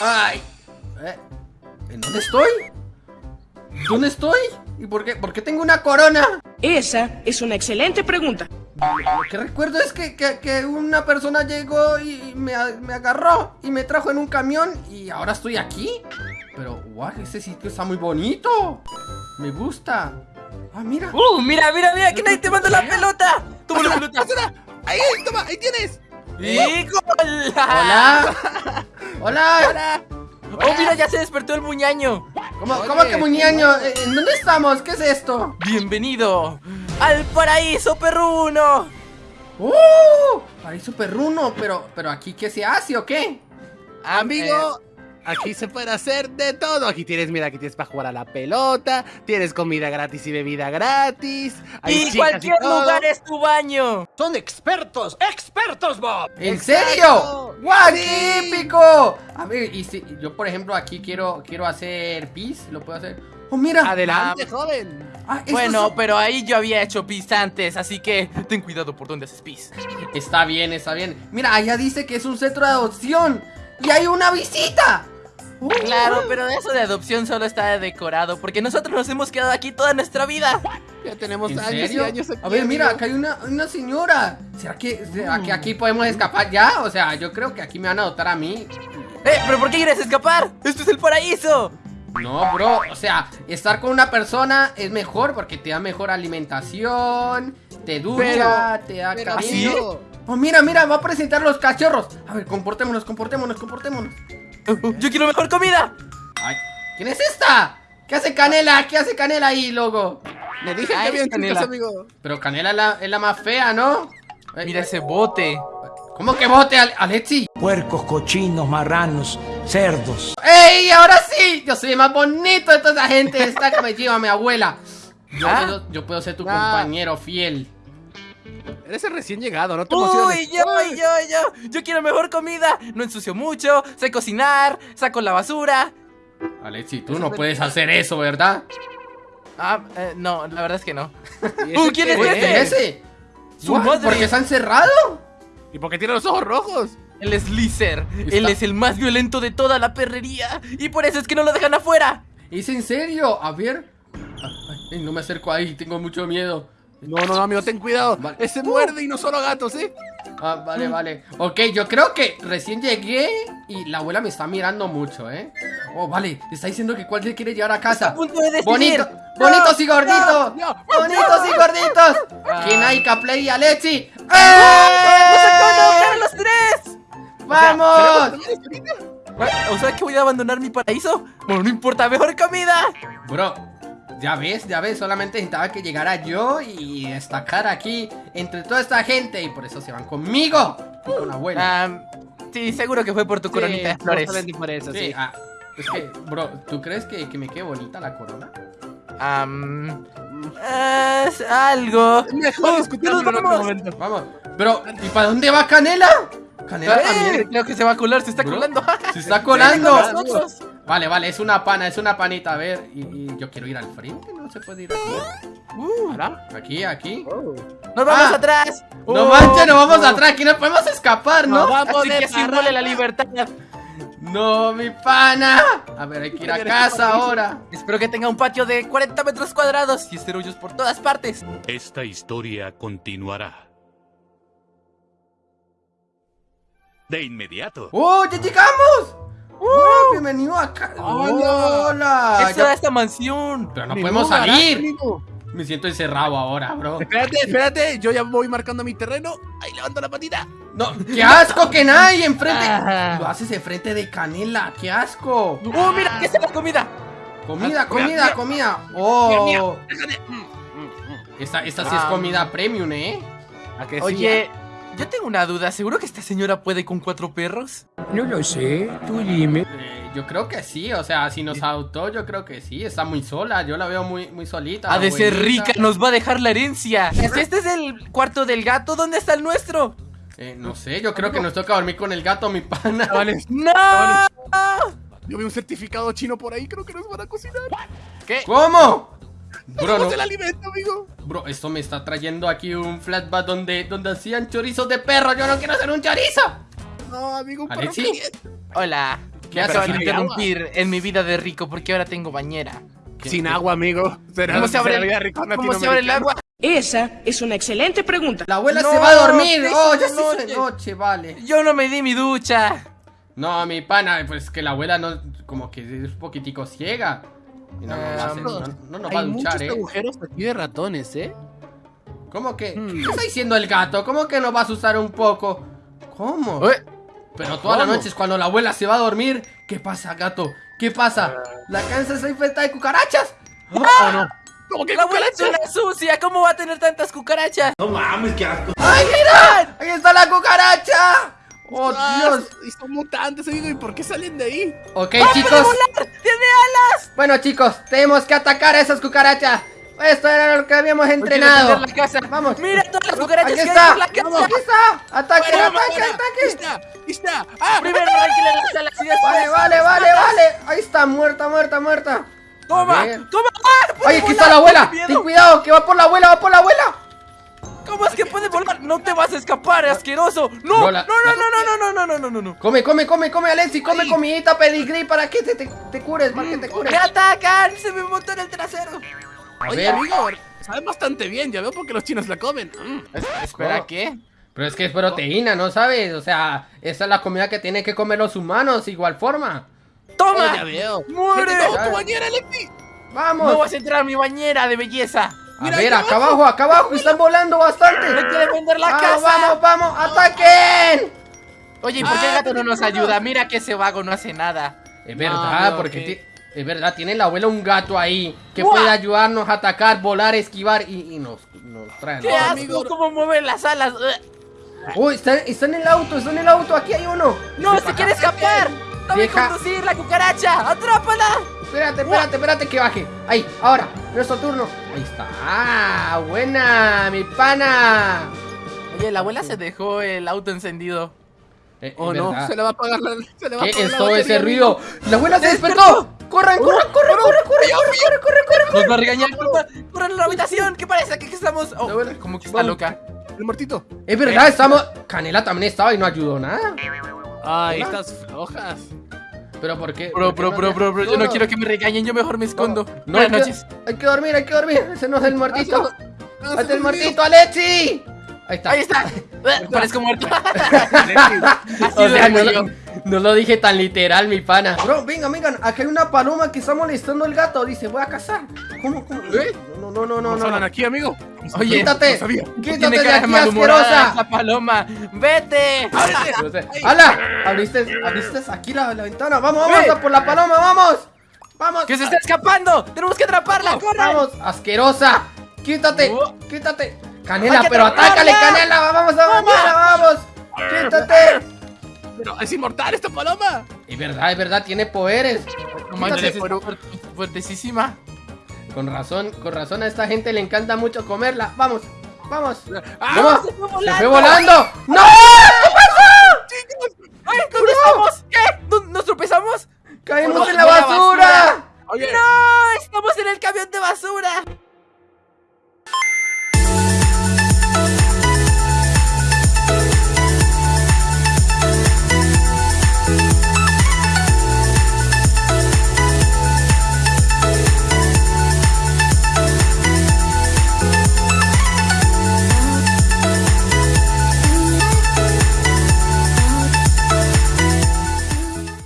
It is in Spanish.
¡Ay! ¿Eh? ¿En dónde estoy? ¿Dónde estoy? ¿Y por qué, por qué tengo una corona? Esa es una excelente pregunta. Lo que recuerdo es que, que- que una persona llegó y me, agarró y me trajo en un camión y ahora estoy aquí. Pero, guau, ese sitio está muy bonito. Me gusta. Ah, mira. ¡Uh! Mira, mira, mira, que nadie te manda la pelota. Toma la pelota. Ahí, toma, ahí tienes. ¡Y gol! Hola. Hola. Hola. ¡Oh, mira, ya se despertó el muñaño! ¿Cómo, Oye, cómo que muñeño? Eh, ¿En dónde estamos? ¿Qué es esto? ¡Bienvenido al paraíso perruno! ¡Uh! Paraíso perruno, pero, pero aquí ¿qué se hace o qué? Amigo, aquí se puede hacer de todo. Aquí tienes, mira, aquí tienes para jugar a la pelota, tienes comida gratis y bebida gratis. hay ¡Y cualquier todo. lugar es tu baño! Son expertos, expertos, Bob. ¿En Exacto. serio? ¡Guau, Sí. A ver, y si yo por ejemplo aquí quiero quiero hacer pis, ¿lo puedo hacer? ¡Oh, mira! Adelante, joven. Ah, Bueno, son- pero ahí yo había hecho pis antes, así que ten cuidado por dónde haces pis. Está bien, está bien. Mira, allá dice que es un centro de adopción. ¡Y hay una visita! Claro, pero eso de adopción solo está decorado, porque nosotros nos hemos quedado aquí toda nuestra vida. Ya tenemos ¿En años serio? y años aquí. A ver, mira, acá hay una, una señora. ¿Será que, será que aquí podemos escapar ya? O sea, yo creo que aquí me van a adoptar a mí. ¡Eh, pero por qué quieres escapar! ¡Esto es el paraíso! No, bro, o sea, estar con una persona es mejor porque te da mejor alimentación, te ducha, te da Pero, Oh, mira, mira, va a presentar los cachorros. A ver, comportémonos, comportémonos, comportémonos. ¡Yo quiero mejor comida! Ay, ¿quién es esta? ¿Qué hace Canela? ¿Qué hace Canela ahí, loco? le dije que había Canela. chicas, amigo. Pero Canela es la, es la más fea, ¿no? Ay, Mira ay, ese bote. ¿Cómo que bote, Ale- Alexi? Puercos, cochinos, marranos, cerdos. ¡Ey! ¡Ahora sí! Yo soy el más bonito de toda esa gente esta que me lleva mi abuela. Yo, ¿Ah? puedo, yo puedo ser tu Ah. compañero fiel. Eres el recién llegado, no te emociones. ¡Uy, yo, yo, yo! ¡Yo quiero mejor comida! No ensucio mucho, sé cocinar, saco la basura. Alexi, tú no puedes hacer eso, ¿verdad? Ah, eh, no, la verdad es que no. ¿Y ese ¿quién es qué este? ¿Es ese? Su madre. ¿Por qué se han cerrado? ¿Y por qué tiene los ojos rojos? Él es Lizer. Está- Él es el más violento de toda la perrería. Y por eso es que no lo dejan afuera. ¿Es en serio? A ver. Ay, no me acerco ahí, tengo mucho miedo. No, no, no, amigo, ten cuidado. Vale. Ese muerde y no solo gatos, ¿eh? Ah, vale, vale. Ok, yo creo que recién llegué y la abuela me está mirando mucho, ¿eh? Oh, vale, está diciendo que cuál le quiere llevar a casa. Bonito, No, bonitos y gorditos. no, no, bonitos y gorditos. Ah. Kinaika, Play y Alexi. ¡No se de ¡Eh! a los tres! ¡Vamos! ¿O sea que voy a abandonar mi paraíso? Bueno, no importa, mejor comida. Bro, ya ves, ya ves, solamente necesitaba que llegara yo y destacar aquí entre toda esta gente y por eso se van conmigo y con la abuela. Ah, sí, seguro que fue por tu coronita de flores. Por eso, Sí, sí. ah, es que, bro, ¿tú crees que, que me quede bonita la corona? Am, es algo. Mejor discutirlo en otro momento. Vamos, pero ¿y para dónde va Canela? Canela Eh, también creo que se va a colar, se está Bro, colando. se está colando. Vale, vale, es una pana, es una panita, a ver, y, y yo quiero ir al frente, no se puede ir aquí. Uh. Aquí, aquí. nos vamos Ah. atrás. No Oh, manches, nos vamos atrás, aquí no podemos escapar, ¿no? No vamos Así de que parranda. la libertad. No, mi pana. A ver, hay que ir a casa ahora. Espero que tenga un patio de 40 metros cuadrados y esterollos por todas partes. Esta historia continuará. De inmediato. ¡Oh, ya llegamos! ¡Oh, bienvenido acá! Hola. ¡Hola! Eso Ya- esta mansión. Pero no Ni podemos salir. Me siento encerrado ahora, bro. Espérate, espérate, yo ya voy marcando mi terreno. Ahí levanto la patita. No, qué asco que nadie enfrente. Ah. Lo haces enfrente de canela, qué asco. ¡Oh, mira! ¿Qué es la comida? Comida, Ah, comida, mira, comida. Oh. Mm, mm, mm. esta, esta sí es Ah. comida premium, ¿eh? ¿A que sí? Yo tengo una duda. ¿Seguro que esta señora puede con cuatro perros? No lo sé, tú dime. Eh, Yo creo que sí, o sea, si nos adoptó, yo creo que sí. Está muy sola, yo la veo muy, muy solita. Ha de ser rica, nos va a dejar la herencia. Si este es el cuarto del gato, ¿dónde está el nuestro? Eh, no sé, yo creo que nos toca dormir con el gato, mi pana. Vale, ¡No! yo vi un certificado chino por ahí, creo que nos van a cocinar. ¿Qué? ¿Cómo? Bro, no- ¿Cómo el alimento, amigo? bro, esto me está trayendo aquí un flashback donde, donde hacían chorizos de perro. Yo no quiero hacer un chorizo. No, amigo, un perro. Hola. ¿Qué Me haces? acaban de ¿Hay agua? interrumpir en mi vida de rico porque ahora tengo bañera. Sin agua, amigo. Será ¿Cómo se abre, rico ¿cómo se abre el agua? Esa es una excelente pregunta. La abuela No, se va a dormir. ¿qué Oh, hizo ya de se hizo de noche? noche, vale. Yo no me di mi ducha. No, mi pana, pues que la abuela no, como que es un poquitico ciega. Y no, nos va a hacer- no, no nos va a Hay duchar, muchos eh. agujeros aquí de ratones, ¿eh? ¿Cómo que? Hmm. ¿Qué está diciendo el gato? ¿Cómo que nos vas a usar un poco? ¿Cómo? Ué, Pero todas las ¿Cómo? noches cuando la abuela se va a dormir, ¿qué pasa, gato? ¿Qué pasa? ¿La casa está infestada de cucarachas? ¿O no? ¿Cómo que La abuela es una sucia. ¿Cómo va a tener tantas cucarachas? ¡Ay, mira! ¡Ahí está la cucaracha! ¡Oh, Dios! Y son mutantes, amigo. ¿Y por qué salen de ahí? Ok, ¡Puede chicos. volar! ¡Tiene alas! Bueno, chicos, tenemos que atacar a esas cucarachas. Esto era lo que habíamos Quiero entrenado. defender la casa. Vamos. Mira todas las cucarachas Aquí que está. la casa. Aquí está. Ataque, ¡Fuera, ataque, fuera! ataque. ¡Está! ¡Está! ¡Ah! Primero arranquenle las alas y después. Vale, vale, vale, vale. Ahí está, muerta, muerta, muerta. ¡Toma! ¡Toma! ¡Ah! Está la abuela. Ten cuidado, que va por la abuela, va por la abuela. ¿Cómo es que puede volar? No te vas a escapar, asqueroso. No, No, no, no, la- no, no, no, no, no, no, no, no. Come, come, come, come, Alexi, come comidita pedigrí para que te, te, te cures, para que te cures. ¡Me atacan! ¡Se me montó en el trasero! A Oye, ver. amigo, sabe bastante bien. Ya veo por qué los chinos la comen. Mm. Espera. ¿qué? Pero es que es proteína, ¿no sabes? O sea, esa es la comida que tienen que comer los humanos, igual forma. ¡Toma! Oh, ya veo. ¡Muere! ¡Vete, Ya. tu bañera, Lexi! Vamos. No vas a entrar a mi bañera de belleza. A Mira, ver, acá abajo, acá abajo, están volando bastante. Hay que defender la vamos, casa. vamos, vamos, ataquen. Oye, ¿y por qué el Ah, gato no nos ayuda? Mira que ese vago no hace nada. Es verdad, no, porque ok. ti- es verdad, tiene la abuela un gato ahí que puede ayudarnos a atacar, volar, esquivar y, y nos, nos trae. ¡Qué ¿no? asco! amigo. ¿Cómo mueven las alas? Oh, está, está en el auto, está en el auto, aquí hay uno. ¡No, se quiere escapar! ¡Dame Deja- conducir la cucaracha! ¡Atrápala! Espérate, espérate, espérate que baje. Ahí, ahora, nuestro turno. Ahí está. Ah, buena, mi pana. Oye, la abuela se dejó el auto encendido. Eh, Oh, no, verdad. se le va a apagar la, se le va a ¿Qué apagar es la todo ese ruido? ¡La abuela se despertó! ¡Corran, corran, corran, corran, corran, corran, corran, corran, corran! Nos va a regañar. ¡Corran a la habitación! ¿Qué parece? ¿Que estamos? Oh, La abuela- como que está loca. El muertito. Es verdad, estamos... Canela también estaba y no ayudó nada. Ay, estas flojas. ¿Pero por qué? Bro, por qué bro, no bro, bro, bro, yo no quiero que me regañen, yo mejor me escondo. No, hay Buenas que, noches. hay que dormir, hay que dormir. Ese no es el muertito. ¡Hazte el muertito, Alexi! Ahí está. Ahí está. Parezco muerto. O sea, no, lo, no lo dije tan literal, mi pana. Bro, venga, vengan. Aquí hay una paloma que está molestando al gato. Dice, voy a cazar. ¿Cómo, cómo? ¿Eh? No, no, no, no, ¿Cómo no. hablan aquí, amigo? Oye, Quítate. No. Quítate Tiene de aquí, asquerosa. esa paloma. ¡Vete! ¡Hala! Abriste, abriste aquí la, la ventana. Vamos, vamos a por la paloma, vamos. Vamos. ¡Que se está escapando! ¡Tenemos que atraparla! ¡Corran! Vamos, asquerosa. Quítate, quítate. Canela, pero atácale, Canela. Vamos mañana, vamos. Quítate. Pero es inmortal esta paloma. Es verdad, es verdad, tiene poderes. No manches, fuertesísima. Con razón, con razón a esta gente le encanta mucho comerla. Vamos, vamos. Ah, ¡Vamos! se fue ¡Se volando! fue volando! ¡No!